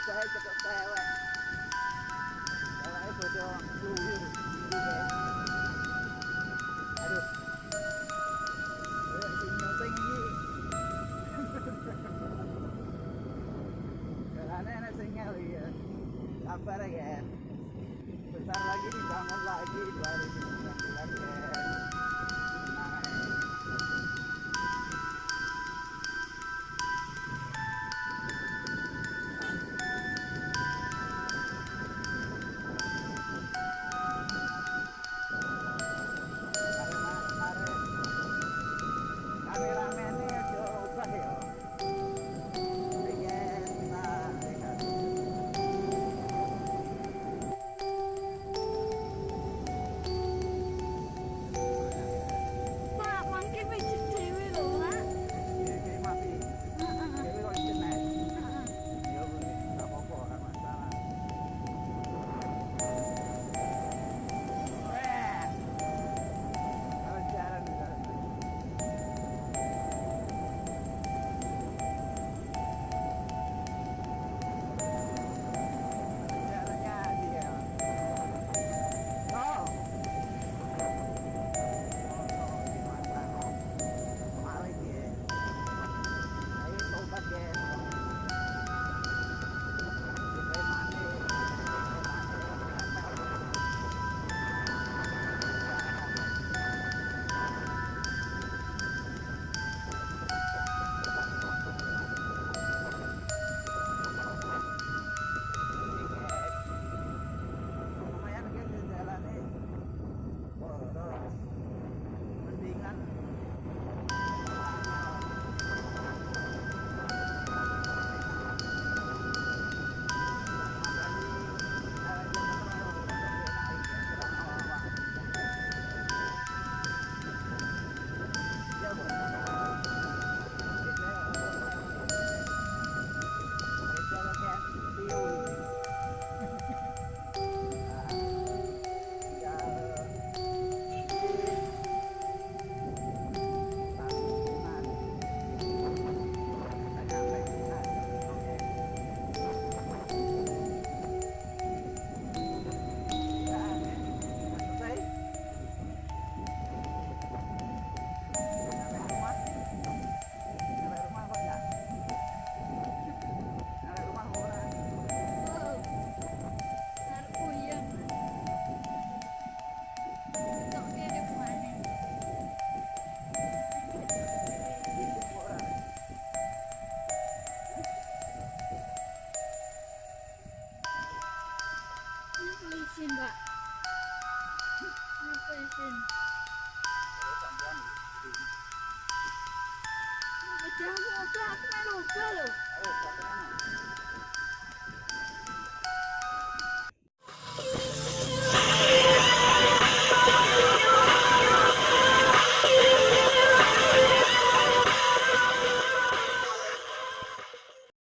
upahe cekok cewek cewek bodo aduh karena sinyal ya sabar ya besar lagi dibangun lagi ini. Jangan lupa, aku main lupa loh. Ayo.